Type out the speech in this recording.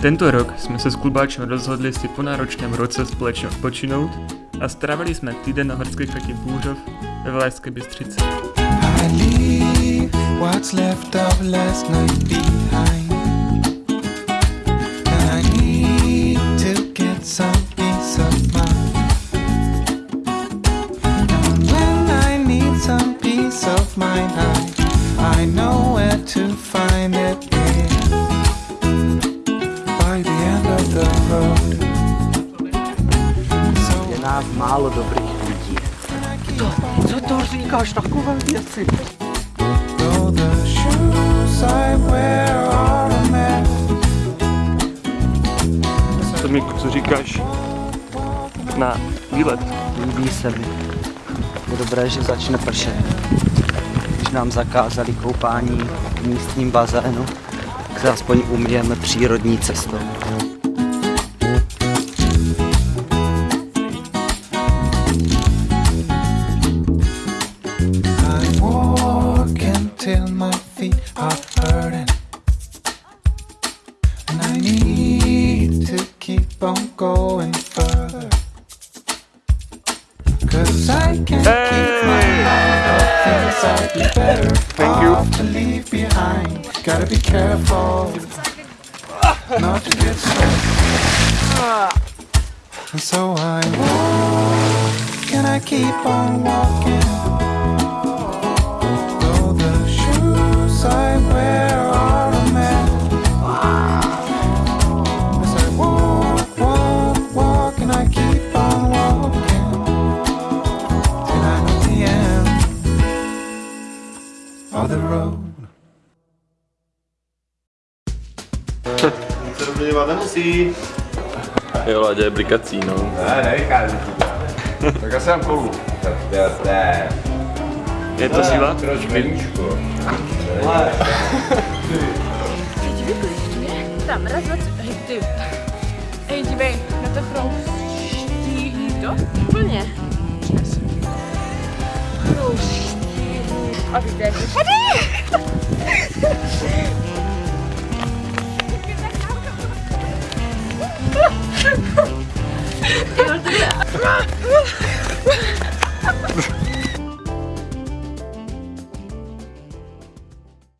Tento rok jsme se s klubáčem rozhodli si po náročném roce společně odpočinout a strávili jsme týden na horské chatě Bůřov ve Valašské Bystřici. I leave what's left of Je nás málo dobrých lidí. Co to říkáš takové věci? Though the shoes I wear are a mess. Co mi, co říkáš na výlet? Líbí se mi. Je dobré, že začne pršet. Když nám zakázali koupání v místním bazénu, tak se aspoň umíjeme přírodní cestou. Keep on going further. Cause I can't keep my mind off things I'd be better Thank you. to leave behind. Gotta be careful not to get stuck. And so I walk and I keep on walking. Of the road. Se rozměňovat nemusí. Jo, Láďa je blikací, no. Ne, nevychází. Tak asi mám kolu. To je to síla? Proč meníčko? Teď vykličtuje. Tam, raz, dva, tři. Hej, ty. Hej, dívej, na to chroustí to? Úplně. obviously. Hadi!